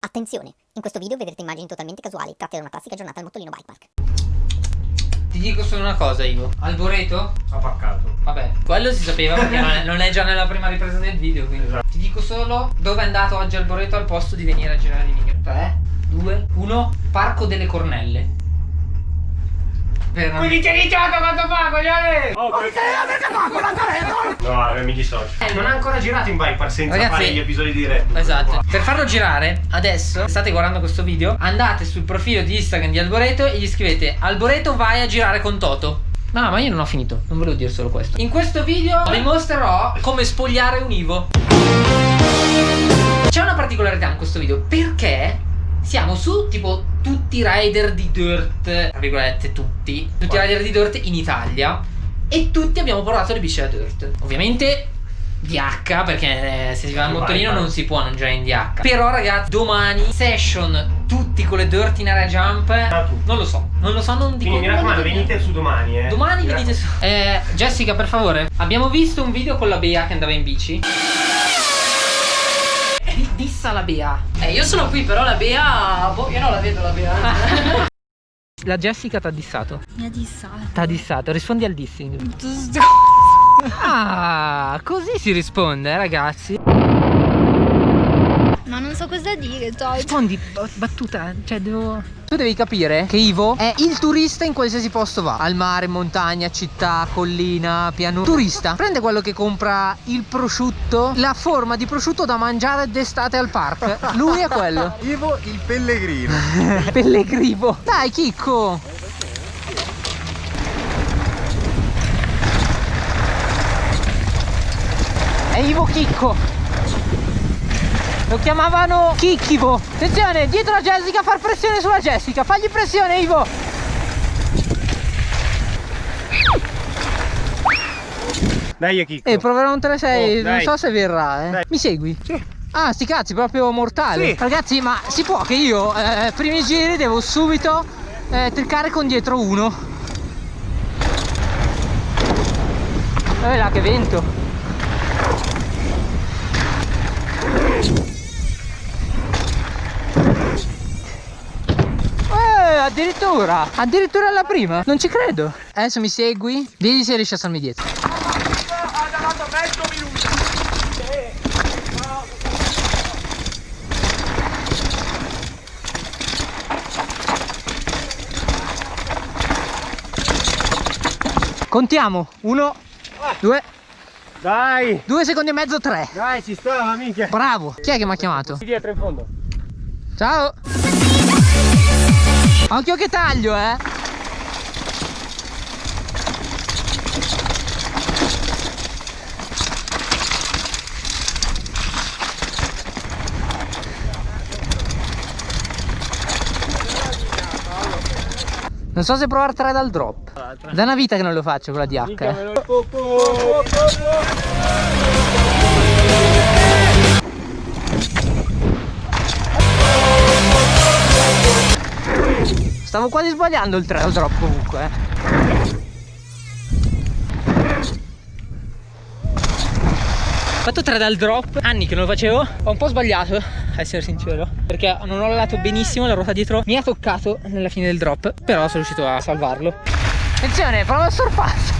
Attenzione! In questo video vedrete immagini totalmente casuali tratte da una classica giornata al Mottolino Bike Park. Ti dico solo una cosa, Ivo. Alboreto? Ha paccato. Vabbè, quello si sapeva perché non è, non è già nella prima ripresa del video. Quindi. Esatto. Ti dico solo dove è andato oggi Alboreto al posto di venire a girare di video. 3, 2, 1. Parco delle Cornelle. Non... Quindi ti hai iniziato quanto fa, coglione! Oh, perché avete fatto la No, eh, mi dissocio. Eh, non ha ancora girato in park senza Ragazzi- fare gli episodi diretti. Esatto. Per farlo girare, adesso state guardando questo video, andate sul profilo di Instagram di Alboreto e gli scrivete Alboreto vai a girare con Toto. No, ma io non ho finito, non volevo dire solo questo. In questo video vi mostrerò come spogliare un Ivo. C'è una particolarità in questo video perché siamo su tipo tutti i rider di dirt, tra virgolette tutti, tutti i rider di dirt in Italia e tutti abbiamo provato le bici da dirt. Ovviamente DH perché eh, se si va al motorino non si può non girare in DH. Però ragazzi, domani session tutti con le dirt in area jump. Ah. Non lo so, non lo so, non dico Quindi mi raccomando, venite su domani, eh. Domani Mi venite su. Eh, Jessica, per favore. Abbiamo visto un video con la Bea che andava in bici. Dissa la Bea. Eh, io sono qui, però la Bea. Boh, io non la vedo la Bea. La Jessica t'ha dissato. Mi ha dissato. T'ha dissato, rispondi al dissing. Ah, così si risponde, eh, ragazzi. Cosa dire, Toy. Rispondi battuta, cioè devo. Tu devi capire che Ivo è il turista in qualsiasi posto va. Al mare, montagna, città, collina, pianura. Turista. Prende quello che compra il prosciutto, la forma di prosciutto da mangiare d'estate al park. Lui è quello. Ivo il pellegrino. Pellegrino. Dai, Chicco. È Ivo Chicco. Lo chiamavano Chicchivo. Attenzione, dietro la Jessica, far pressione sulla Jessica. Fagli pressione, Ivo. Dai, Chicco. Eh, proverò un 3-6, Oh, non so se verrà, eh. Dai. Mi segui? Sì. Ah, sti cazzi, proprio mortale. Sì. Ragazzi, ma si può che io, eh, primi giri, devo subito eh, triccare con dietro uno. Dove là che vento. Addirittura, addirittura alla prima, non ci credo. Adesso mi segui, vedi se riesci a starmi dietro. Contiamo, uno, due, Dai. due secondi e mezzo, tre. Dai, ci stava, minchia. Bravo. Chi è che mi ha chiamato? Qui dietro in fondo. Ciao. Occhio che taglio, eh. Non so se provare tre dal drop. Da una vita che non lo faccio con la DH. Stavo quasi sbagliando il 3 al drop comunque. eh. Ho fatto 3 dal drop, anni che non lo facevo, ho un po' sbagliato, a essere sincero, perché non ho lavorato benissimo, la ruota dietro mi ha toccato nella fine del drop, però sono riuscito a salvarlo. Attenzione, prova il sorpasso.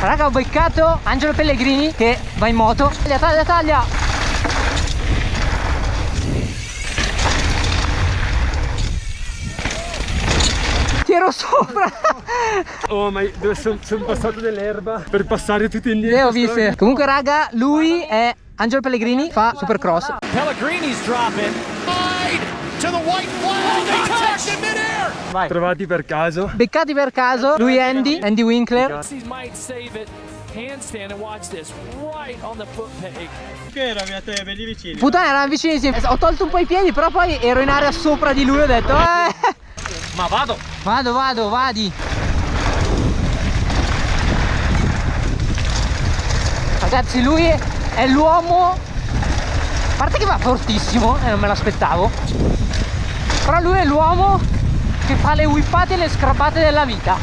Raga, ho beccato Angelo Pellegrini che va in moto. Taglia, taglia, taglia. Ero sopra. Oh, ma dove sono passato dell'erba per passare tutti indietro. Le ho viste. Comunque, raga, lui è Angelo Pellegrini, fa supercross. Pellegrini's dropping. To the white flag. In midair. Trovati per caso. Beccati per caso, lui è Andy, Andy Winkler. Handstand and watch this right on the foot peg. Puttana, erano vicinissimi. Ho tolto un po' i piedi, però poi ero in area sopra di lui. Ho detto, eh. Ma vado. Vado, vado, vadi. Ragazzi, lui è l'uomo. A parte che va fortissimo, e non me l'aspettavo. Però lui è l'uomo che fa le whippate e le scrappate della vita.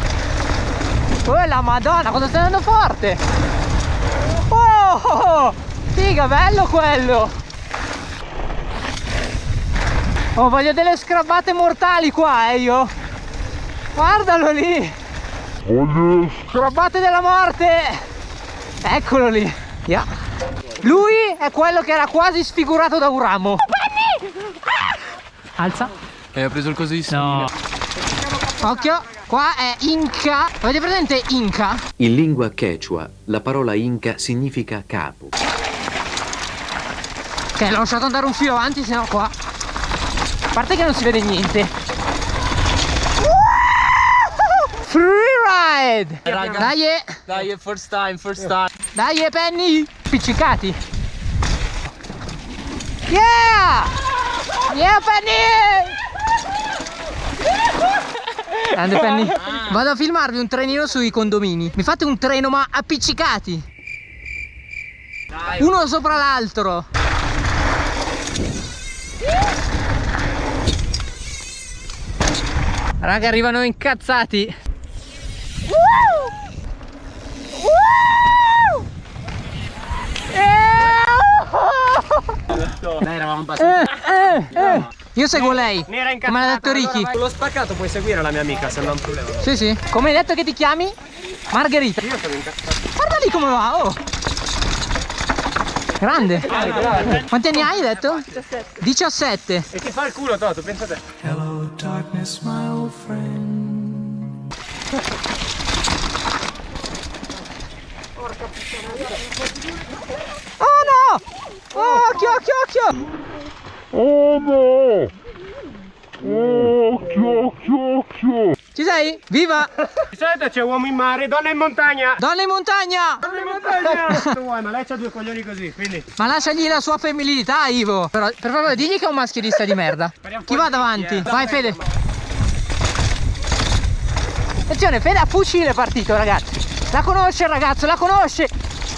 Oh la madonna, cosa stai andando forte? Oh! Figa, bello quello! Oh, voglio delle scrabbate mortali qua, eh, io. Guardalo lì. Scrabbate della morte. Eccolo lì. Yeah. Lui è quello che era quasi sfigurato da un ramo. Alza. E ho preso il coso di No. Occhio, qua è Inca. Avete presente Inca? In lingua quechua la parola inca significa capo. Ok, l'ho lasciato andare un filo avanti, sennò qua. A parte che non si vede niente. Free ride! raga. Dai, eh. Dai, first time, first time. dai, eh, Penny! Spiccicati! Yeah! Yeah, Penny! Grande Penny. Vado a filmarvi un trenino sui condomini. Mi fate un treno ma appiccicati. Uno sopra l'altro. Raga, arrivano incazzati. Dai, eravamo abbastanza. Eh, eh, eh. Io seguo lei. Come ha detto Ricky. L'ho spaccato, puoi seguire la mia amica se non è un problema. Sì, sì. Come hai detto che ti chiami? Margherita. Io sono incazzato. Guarda lì come va, oh. Grande. Quanti anni hai detto? 17. 17. E ti fa il culo, Toto, pensa te. Oh no! Oh, occhio, occhio, occhio! Ci sei? Viva! Di solito c'è uomo in mare, donna in montagna. Donna in montagna! Donna in montagna! tu vuoi, ma lei c'ha due coglioni così, quindi. Ma lasciagli la sua femminilità, Ivo. Però, per favore, digli che è un maschilista di merda. Chi va davanti? eh. Vai, Fede. Attenzione, Fede a fucile è partito, ragazzi. La conosce il ragazzo, la conosce.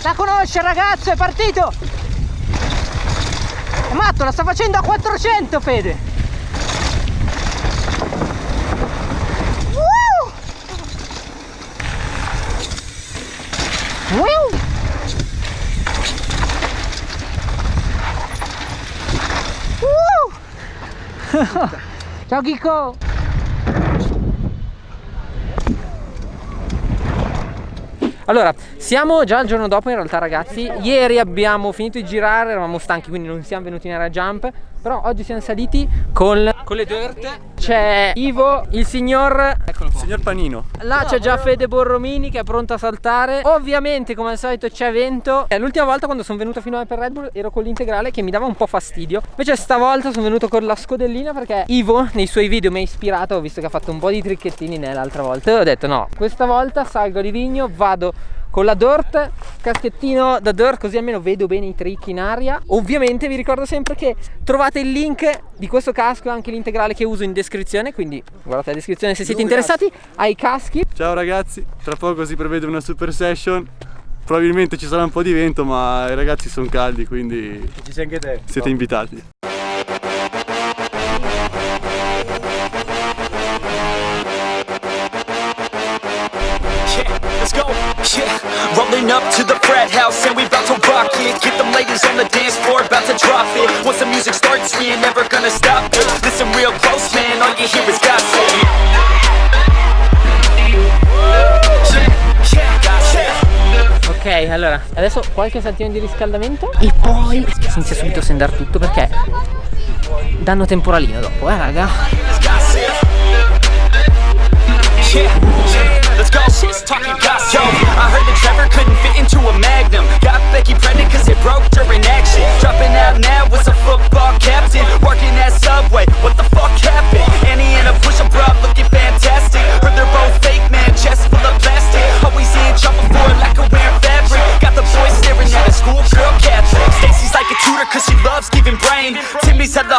La conosce il ragazzo, è partito. È matto, la sta facendo a 400, Fede. Ciao Chicco! Allora, siamo già il giorno dopo in realtà ragazzi Ieri abbiamo finito di girare, eravamo stanchi quindi non siamo venuti in area jump Però oggi siamo saliti con, con le dirt C'è Ivo, il signor... Eccolo qua. Signor Panino. Là c'è già Fede Borromini che è pronto a saltare. Ovviamente come al solito c'è vento. L'ultima volta quando sono venuto fino a per Red Bull ero con l'integrale che mi dava un po' fastidio. Invece stavolta sono venuto con la scodellina perché Ivo nei suoi video mi ha ispirato. Ho visto che ha fatto un po' di tricchettini nell'altra volta. E ho detto no, questa volta salgo di vigno, vado con la dirt, caschettino da dirt così almeno vedo bene i trick in aria Ovviamente vi ricordo sempre che trovate il link di questo casco e anche l'integrale che uso in descrizione Quindi guardate la descrizione se siete interessati ai caschi Ciao ragazzi, tra poco si prevede una super session. Probabilmente ci sarà un po' di vento, ma i ragazzi sono caldi, quindi Ci sei anche te. siete invitati. Get them ladies on the dance floor, about to drop it. Once the music starts, we ain't never gonna stop it. Listen real close, man, all you hear is gossip. Ok, allora, adesso qualche saltino di riscaldamento e poi si inizia subito a sendare tutto perché danno temporalino dopo, eh raga. gossip. Yeah, yeah, let's go. Talking gossip. Yo, I heard that Trevor couldn't fit into a Magnum. Got Becky pregnant cause it broke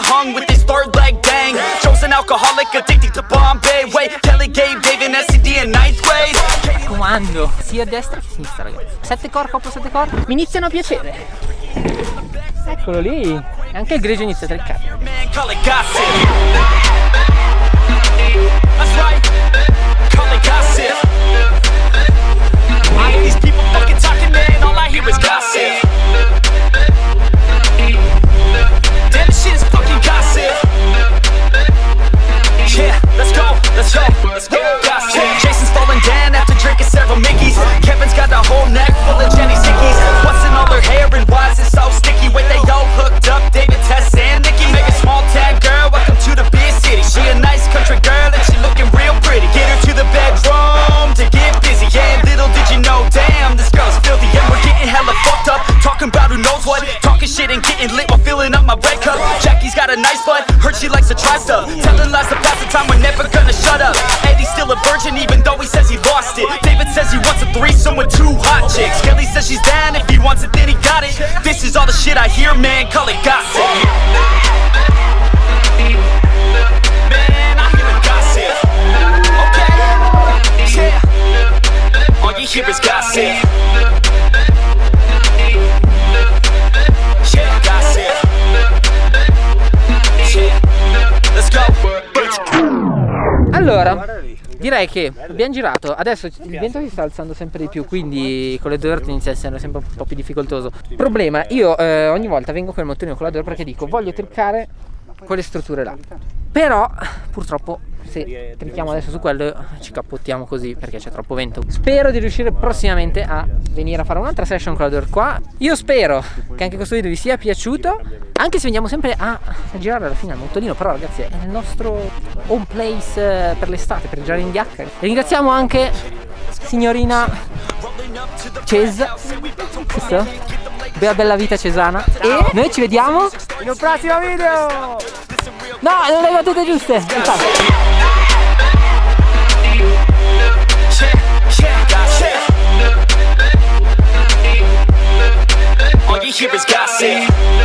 hung with his third leg. Joe's an alcoholic addicted to Bombay. Wait, Kelly gave David SCD in ninth grade. Comando sia a destra che a sinistra ragazzi. Sette core, coppia sette core. Mi iniziano a piacere. Eccolo lì. Anche il grigio inizia a triccare. Wants it, then he got it. This is all the shit I hear, man, call it gossip. Man, I hear the gossip. Okay, yeah. All you hear is gossip. Direi che abbiamo girato. Adesso il vento si sta alzando sempre di più, quindi con le dirt inizia a essere sempre un po' più difficoltoso. Problema, io eh, ogni volta vengo con il motorino con la dirt perché dico voglio triccare quelle strutture là. Però purtroppo se tricchiamo adesso su quello ci cappottiamo così perché c'è troppo vento. Spero di riuscire prossimamente a venire a fare un'altra session con la dirt qua. Io spero che anche questo video vi sia piaciuto. Anche se veniamo sempre a, girare alla fine al motorino, però ragazzi è il nostro home place eh, per l'estate, per girare in giacca. Ringraziamo anche signorina Ces? Bella bella vita cesana. E noi ci vediamo in un prossimo video! No, non le battute giuste! Infatti. All you hear is gossip.